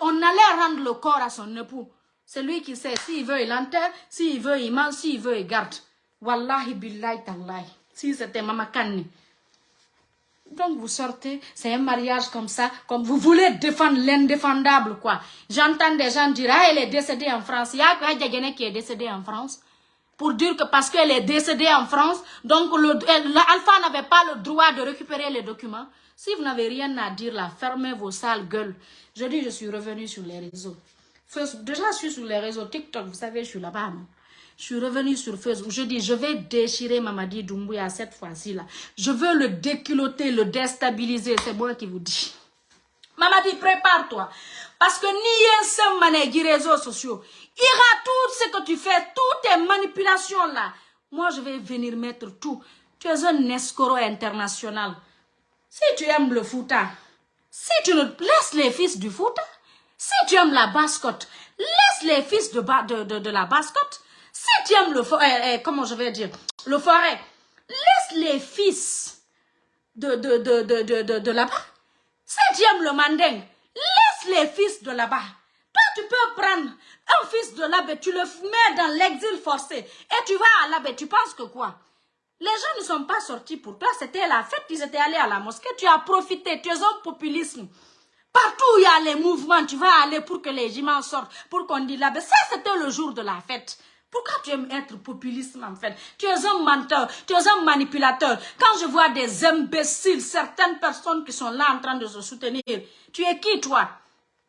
On allait rendre le corps à son époux. C'est lui qui sait. S'il veut, il enterre. S'il veut, il mange. S'il veut, il garde. Wallahi billahi tallahi. Si c'était Mama Kani. Donc vous sortez, c'est un mariage comme ça, comme vous voulez défendre l'indéfendable, quoi. J'entends des gens dire, ah, elle est décédée en France. Il y a qui est décédé en France. Pour dire que parce qu'elle est décédée en France, donc l'Alpha n'avait pas le droit de récupérer les documents. Si vous n'avez rien à dire là, fermez vos sales gueules. Je dis, je suis revenu sur les réseaux. Déjà, je suis sur les réseaux TikTok, vous savez, je suis là-bas. Je suis revenu sur Facebook. Je dis, je vais déchirer Mamadi Doumbouya cette fois-ci là. Je veux le déculoter, le déstabiliser. C'est moi qui vous dis. Mamadi, prépare-toi. Parce que ni un seul mané réseaux sociaux. Ira tout ce que tu fais, toutes tes manipulations là. Moi, je vais venir mettre tout. Tu es un escroc international. Si tu aimes le fouta, si tu ne laisses les fils du fouta, si tu aimes la bascotte, laisse les fils de, la bascotte. Si tu aimes le forêt, eh, comment je vais dire, le forêt, laisse les fils de, de, de, là-bas. Si tu aimes le manding, laisse les fils de là-bas. Toi, tu peux prendre un fils de là-bas, tu le mets dans l'exil forcé et tu vas à là-bas. Tu penses que quoi? Les gens ne sont pas sortis pour toi, c'était la fête, ils étaient allés à la mosquée, tu as profité, tu es un populisme. Partout où il y a les mouvements, tu vas aller pour que les imams sortent, pour qu'on dise là, ça c'était le jour de la fête. Pourquoi tu aimes être populiste en fait? Tu es un menteur, tu es un manipulateur. Quand je vois des imbéciles, certaines personnes qui sont là en train de se soutenir, tu es qui toi?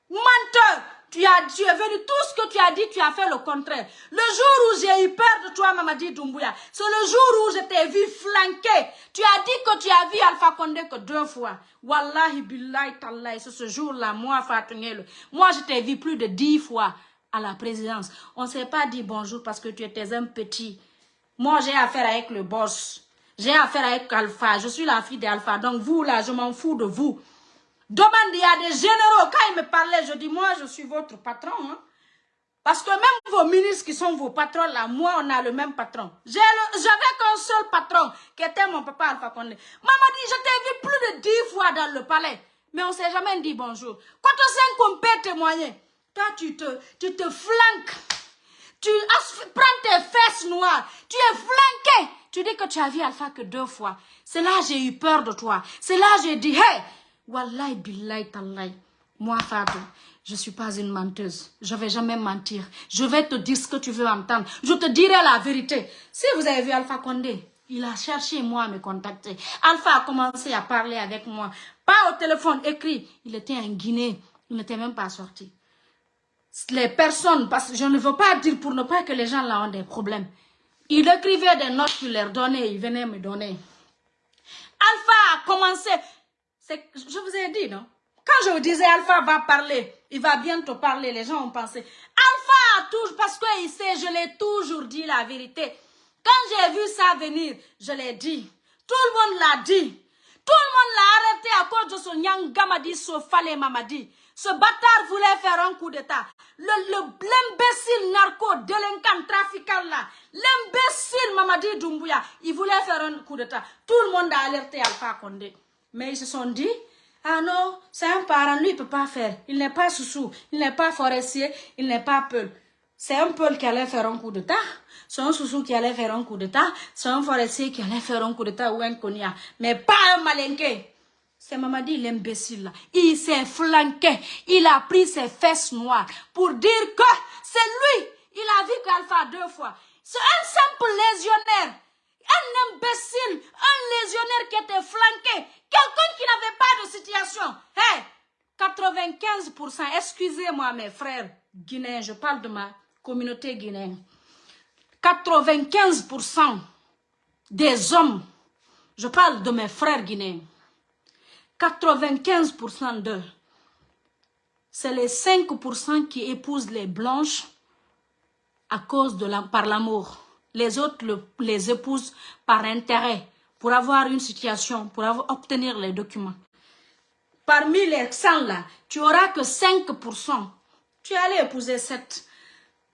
Menteur tu, as, tu es venu, tout ce que tu as dit, tu as fait le contraire. Le jour où j'ai eu peur de toi, Mamadi Doumbouya, c'est le jour où je t'ai vu flanquer. Tu as dit que tu as vu Alpha Condé que deux fois. Wallahi billahi tallahi, c'est ce jour-là, moi. Moi, je t'ai vu plus de dix fois à la présidence. On ne s'est pas dit bonjour parce que tu étais un petit. Moi, j'ai affaire avec le boss. J'ai affaire avec Alpha. Je suis la fille d'Alpha. Donc, vous, là, je m'en fous de vous. Demande, il y a des généraux. Quand ils me parlaient, je dis, moi, je suis votre patron. Hein. Parce que même vos ministres qui sont vos patrons, là, moi, on a le même patron. J'avais qu'un seul patron, qui était mon papa Alpha Condé. Maman dit, je t'ai vu plus de dix fois dans le palais. Mais on ne s'est jamais dit bonjour. Quand on sait qu'on peut témoigner, toi, tu te, tu te flanques. Tu prends tes fesses noires. Tu es flanqué. Tu dis que tu as vu Alpha que deux fois. C'est là j'ai eu peur de toi. C'est là j'ai dit, hey, Wallahi billahi tallahi. Moi, Fatou, je ne suis pas une menteuse. Je ne vais jamais mentir. Je vais te dire ce que tu veux entendre. Je te dirai la vérité. Si vous avez vu Alpha Condé, il a cherché moi à me contacter. Alpha a commencé à parler avec moi. Pas au téléphone, écrit. Il était en Guinée. Il n'était même pas sorti. Les personnes, parce que je ne veux pas dire pour ne pas que les gens là ont des problèmes. Il écrivait des notes qu'il leur donnait, il venait me donner. Alpha a commencé, je vous ai dit, non? Quand je vous disais Alpha va parler, il va bientôt parler, les gens ont pensé. Alpha toujours, parce qu'il sait, je l'ai toujours dit la vérité. Quand j'ai vu ça venir, je l'ai dit. Tout le monde l'a dit. Tout le monde l'a arrêté à cause de ce Nyangamadi Sofale Mamadi. Ce bâtard voulait faire un coup d'état. L'imbécile narco, délinquant, trafiquant là, l'imbécile Mamadi Doumbouya, il voulait faire un coup d'état. Tout le monde a alerté Alpha Condé. Mais ils se sont dit, Ah non, c'est un parent, lui, il ne peut pas faire. Il n'est pas sous il n'est pas forestier, il n'est pas peul. C'est un peul qui allait faire un coup d'état. C'est un sous qui allait faire un coup d'état. C'est un forestier qui allait faire un coup d'état ou un konya. Mais pas un malinqué. C'est Mamadi l'imbécile. Il s'est flanqué. Il a pris ses fesses noires pour dire que c'est lui. Il a vu qu'Alpha deux fois. C'est un simple légionnaire. Un imbécile. Un légionnaire qui était flanqué. Quelqu'un qui n'avait pas de situation. Hey, 95%, excusez-moi mes frères guinéens, je parle de ma communauté guinéenne. 95% des hommes, je parle de mes frères guinéens, 95% d'eux, c'est les 5% qui épousent les blanches à cause de la, par l'amour. Les autres les épousent par intérêt, pour avoir une situation, pour obtenir les documents. Parmi les 100 là, tu auras que 5%. Tu es allé épouser cette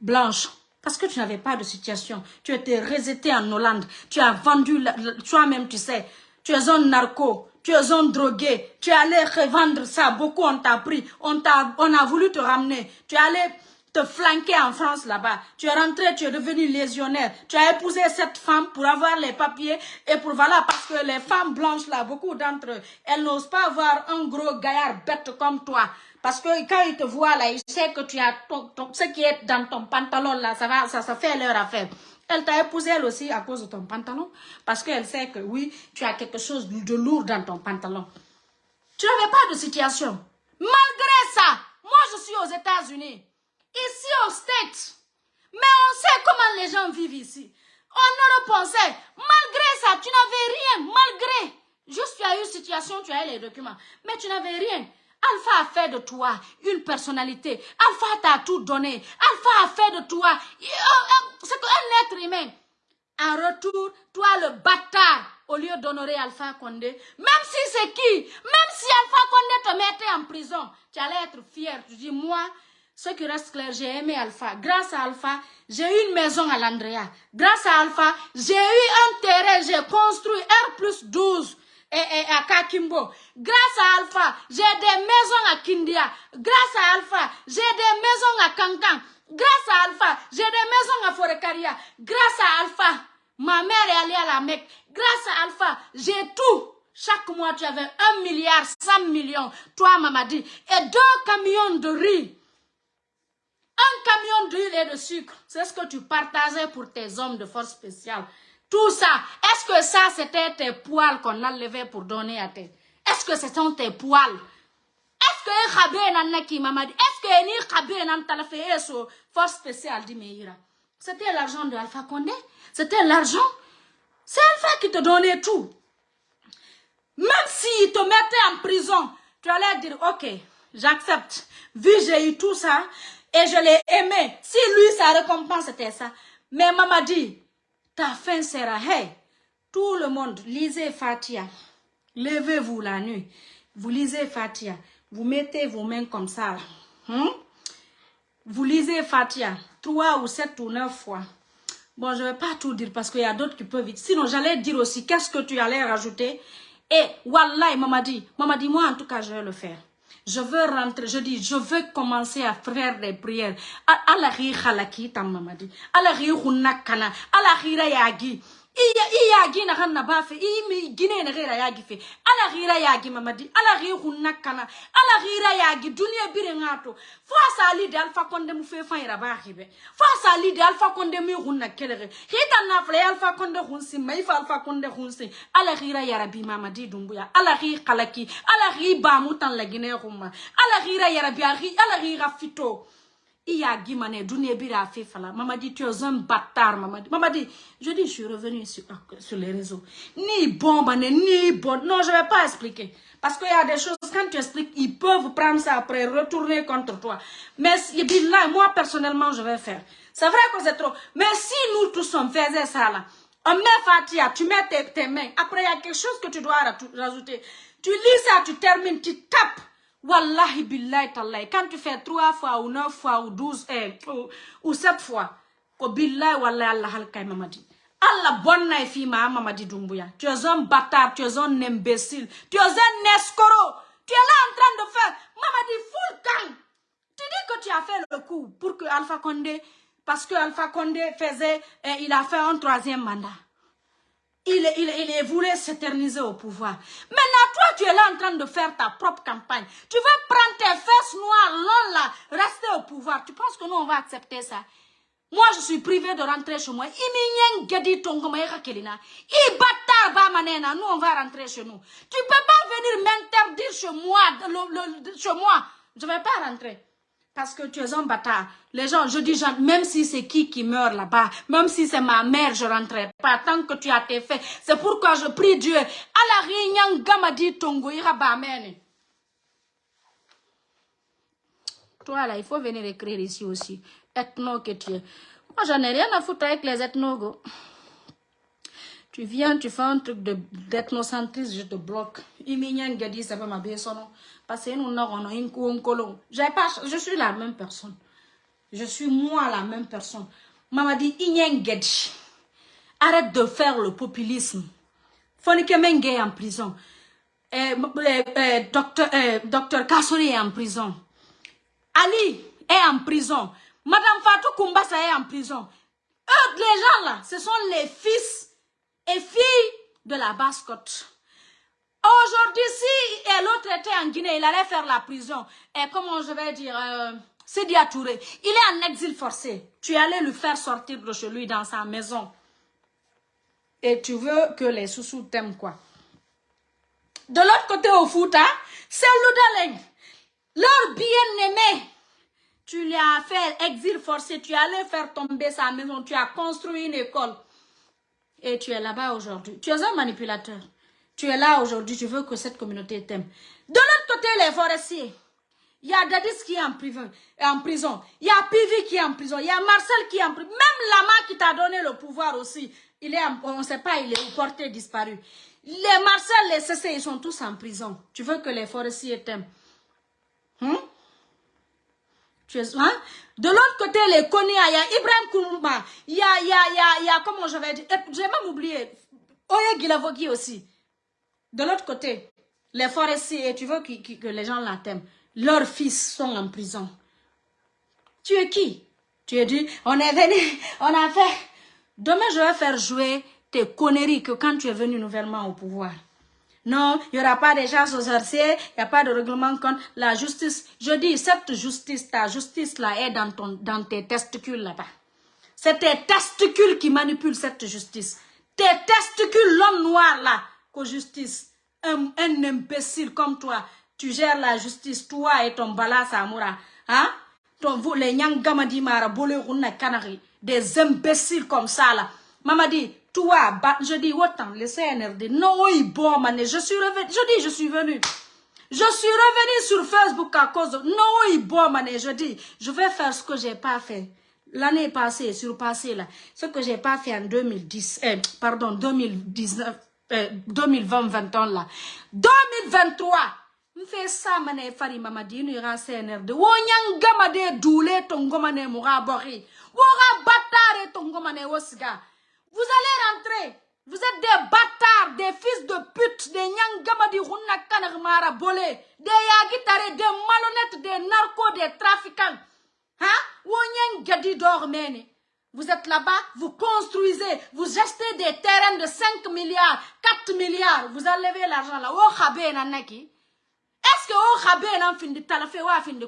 blanche parce que tu n'avais pas de situation. Tu étais rejeté en Hollande. Tu as vendu, toi-même tu sais, tu es un narco, tu es un drogué. Tu es allé revendre ça. Beaucoup on t'a pris. On, on a voulu te ramener. Tu es allé te flanquer en France là-bas. Tu es rentré, tu es devenu légionnaire. Tu as épousé cette femme pour avoir les papiers et pour voilà, parce que les femmes blanches là, beaucoup d'entre elles n'osent pas avoir un gros gaillard bête comme toi. Parce que quand ils te voient là, ils savent que tu as ce qui est dans ton pantalon là, ça va, ça, ça fait leur affaire. Elle t'a épousé elle aussi à cause de ton pantalon. Parce qu'elle sait que oui, tu as quelque chose de lourd dans ton pantalon. Tu n'avais pas de situation. Malgré ça, moi je suis aux États-Unis ici au States. Mais on sait comment les gens vivent ici. On ne pensait, malgré ça, tu n'avais rien, malgré. Juste tu as eu une situation, tu as eu les documents. Mais tu n'avais rien. Alpha a fait de toi une personnalité. Alpha t'a tout donné. Alpha a fait de toi c'est un être humain. En retour, toi le bâtard, au lieu d'honorer Alpha Condé, même si c'est qui, même si Alpha Condé te mettait en prison, tu allais être fier. Tu dis, moi, ce qui reste clair, j'ai aimé Alpha. Grâce à Alpha, j'ai eu une maison à l'Andrea. Grâce à Alpha, j'ai eu un terrain, j'ai construit R plus 12 et, à Kakimbo. Grâce à Alpha, j'ai des maisons à Kindia. Grâce à Alpha, j'ai des maisons à Kankan. Grâce à Alpha, j'ai des maisons à Forekaria. Grâce à Alpha, ma mère est allée à la Mecque. Grâce à Alpha, j'ai tout. Chaque mois, tu avais un milliard, 100 millions. Toi, Mamadi. Et deux camions de riz. Un camion d'huile et de sucre, c'est ce que tu partageais pour tes hommes de force spéciale. Tout ça, est-ce que ça, c'était tes poils qu'on a levés pour donner à tes... Est-ce que ce sont tes poils? Est-ce que qui m'a dit Est-ce que ni khabe nan talafé so force spéciale dit Meira? C'était l'argent de Alpha Condé C'était l'argent C'est Alpha qui te donnait tout. Même s'il te mettait en prison, tu allais dire, ok, j'accepte. Vu j'ai eu tout ça, et je l'ai aimé. Si lui, sa récompense, c'était ça. Mais maman dit, ta fin sera, hey, tout le monde, lisez Fatia. Levez-vous la nuit. Vous lisez Fatia. Vous mettez vos mains comme ça. Hmm? Vous lisez Fatia trois ou sept ou neuf fois. Bon, je ne vais pas tout dire parce qu'il y a d'autres qui peuvent vite. Sinon, j'allais dire aussi qu'est-ce que tu allais rajouter? Et Wallah, maman dit, maman dit, moi en tout cas, je vais le faire je veux rentrer, je dis, je veux commencer à faire des prières. Allah halaki ta mamadi. Allah hunakana. Allah yagi. Iya iya gina hanna bafe. I mi gine na gira yagi fe. Ala gira yagi mamadi. Ala ri hunna kana. Ala gira yagi dunia bire ngato. Fo sali de alfa konde mu fe fa ira ba hibe fo sali de alfa konde mi hunna kelere. Hita na fle alfa konde hunsi mai fa alfa konde hunsi. Ala gira ya rabbi mamadi dumbuya. Ala ri khalaki ala ri ba mutan la gine humma ala gira ya rabbi ala gira fito il y a Guimane, Bira Fala. Maman dit, tu es un bâtard, maman dit. Je dis, je suis revenu sur, sur les réseaux. Ni bon, ni bon. Non, je ne vais pas expliquer. Parce qu'il y a des choses, quand tu expliques, ils peuvent prendre ça après, retourner contre toi. Mais là, moi, personnellement, je vais faire. C'est vrai que c'est trop. Mais si nous tous, on faisait ça là, on met Fatia, tu mets tes mains. Après, il y a quelque chose que tu dois rajouter. Tu lis ça, tu termines, tu tapes. Wallahi billahi tallahi. Quand tu fais trois fois ou neuf fois ou douze eh, ou, ou sept fois, ko billahi wallahi Allah halkay mamadi. Allah bonna fi ma mamadi dumbuya. Tu es un bâtard, tu es un imbécile, tu es un escroc, Tu es là en train de faire, Mamadi, full camp. Tu dis que tu as fait le coup pour que Alpha Condé, parce que Alpha Condé faisait, eh, il a fait un troisième mandat. Il, il, il voulait s'éterniser au pouvoir. Maintenant, toi, tu es là en train de faire ta propre campagne. Tu veux prendre tes fesses noires, là, rester au pouvoir. Tu penses que nous, on va accepter ça? Moi, je suis privé de rentrer chez moi. Nous, on va rentrer chez nous. Tu ne peux pas venir m'interdire chez moi, chez moi. Je ne vais pas rentrer. Parce que tu es un bâtard. Les gens, je dis, même si c'est qui qui meurt là-bas, même si c'est ma mère, je ne rentrerai pas. Tant que tu as tes faits. C'est pourquoi je prie Dieu. la réunion, Gamadi Tongo, Toi là, il faut venir écrire ici aussi ethno que tu es. Moi, j'en ai rien à foutre avec les ethnos, Tu viens, tu fais un truc d'ethnocentrisme, je te bloque. Pas, je suis la même personne. Je suis moi la même personne. Maman dit, arrête de faire le populisme. Fonike Menge est en prison. Eh, eh, eh, docteur, docteur est en prison. Ali est en prison. Madame Fatou Koumbasa est en prison. Eux, les gens là, ce sont les fils et filles de la basse-côte. Aujourd'hui, si l'autre était en Guinée, il allait faire la prison. Et comment je vais dire, euh, Sidi Touré, il est en exil forcé. Tu allais le faire sortir de chez lui dans sa maison. Et tu veux que les sous-sous t'aiment quoi De l'autre côté au Fouta, c'est Loudaleng. Leur bien-aimé tu lui as fait exil forcé, tu allais faire tomber sa maison, tu as construit une école. Et tu es là-bas aujourd'hui. Tu es un manipulateur. Tu es là aujourd'hui, tu veux que cette communauté t'aime. De l'autre côté, les forestiers. Il y a Dadis qui est en, prison. En. Il y a Pivi qui est en prison. Il y a Marcel qui est en prison. Même Lama qui t'a donné le pouvoir aussi. Il est on ne sait pas, il est porté disparu. Les Marcel, les CC, ils sont tous en prison. Tu veux que les forestiers t'aiment. Hum? Tu es, hein? De l'autre côté, les Konya, il y a Ibrahim Koumba, il y a, il y a, il y a, il y a, comment je vais dire, j'ai même oublié, Oye Gilavogi aussi. De l'autre côté, les forestiers, tu veux que, les gens la t'aiment. Leurs fils sont en prison. Tu es qui? Tu es dit, on est venu, on a fait. Demain, je vais faire jouer tes conneries que quand tu es venu nouvellement au pouvoir. Non, il n'y aura pas de gens aux sorciers, il n'y a pas de règlement contre la justice. Je dis, cette justice, ta justice-là est dans, ton, dans tes testicules là-bas. C'est tes testicules qui manipulent cette justice. Tes testicules, l'homme noir là, justice. Un, imbécile comme toi, tu gères la justice, toi et ton bala Samoura. Hein? Ton, les Nyangamadi Mara, Kanari, des imbéciles comme ça là. Maman dit, toi, je dis autant, le CNRD, non, il bon, je suis revenu, je dis, je suis venu. Je suis revenu sur Facebook à cause non, il bon, je dis, je vais faire ce que j'ai pas fait. L'année passée, sur passé là, ce que j'ai pas fait en 2010, eh, pardon, 2019, 2020, 20 là. 2023, me fait ça, mané, fari, mamadi, nous ira CNRD. Wonyang gamade doule, ton gomane moura bori. Wora batare, ton gomane wosga. Vous allez rentrer. Vous êtes des bâtards, des fils de pute, des nyangamadi mara bolé, des yagitare, des malhonnêtes, des narcos, des trafiquants. Hein? gadi dormene. Vous êtes là-bas, vous construisez, vous achetez des terrains de 5 milliards, 4 milliards, vous enlevez l'argent là. Oh. Est-ce que oh khabe nan fin de talafe wa fin de.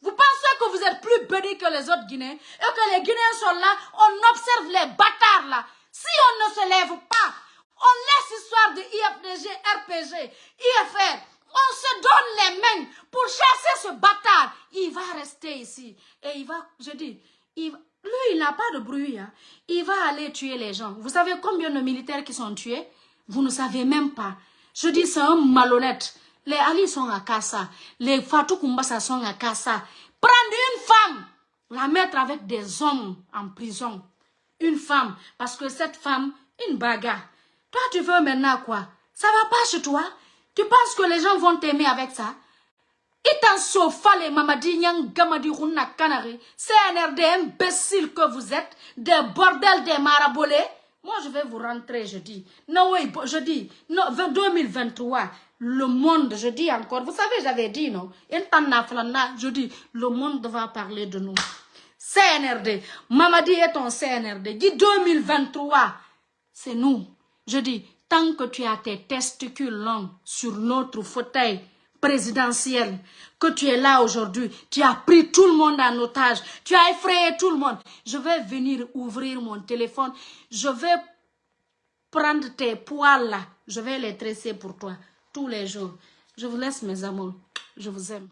Vous pensez que vous êtes plus bénis que les autres Guinéens et que les Guinéens sont là, on observe les bâtards là. Si on ne se lève pas, on laisse l'histoire de IFDG, RPG, IFR, on se donne les mains pour chasser ce bâtard. Il va rester ici. Et il va, je dis, il, lui, il n'a pas de bruit. Hein. Il va aller tuer les gens. Vous savez combien de militaires qui sont tués? Vous ne savez même pas. Je dis, c'est un malhonnête. Les Ali sont à Kassa. Les Fatou Kumbasa sont à Kassa. Prendre une femme, la mettre avec des hommes en prison. Une femme, parce que cette femme, une bagarre. Toi, tu veux maintenant quoi? Ça va pas chez toi? Tu penses que les gens vont t'aimer avec ça? Itan sofa les mamadi nyang gamadi kanari. CNRD imbécile que vous êtes, des bordels, des marabolés. Moi, je vais vous rentrer, je dis. Non, oui, je dis, non, 2023, le monde, je dis encore, vous savez, j'avais dit, non, je dis, le monde va parler de nous. CNRD, Mamadi est ton CNRD, dit 2023, c'est nous. Je dis, tant que tu as tes testicules longs sur notre fauteuil présidentiel, que tu es là aujourd'hui, tu as pris tout le monde en otage, tu as effrayé tout le monde. Je vais venir ouvrir mon téléphone, je vais prendre tes poils là, je vais les tresser pour toi tous les jours. Je vous laisse mes amours, je vous aime.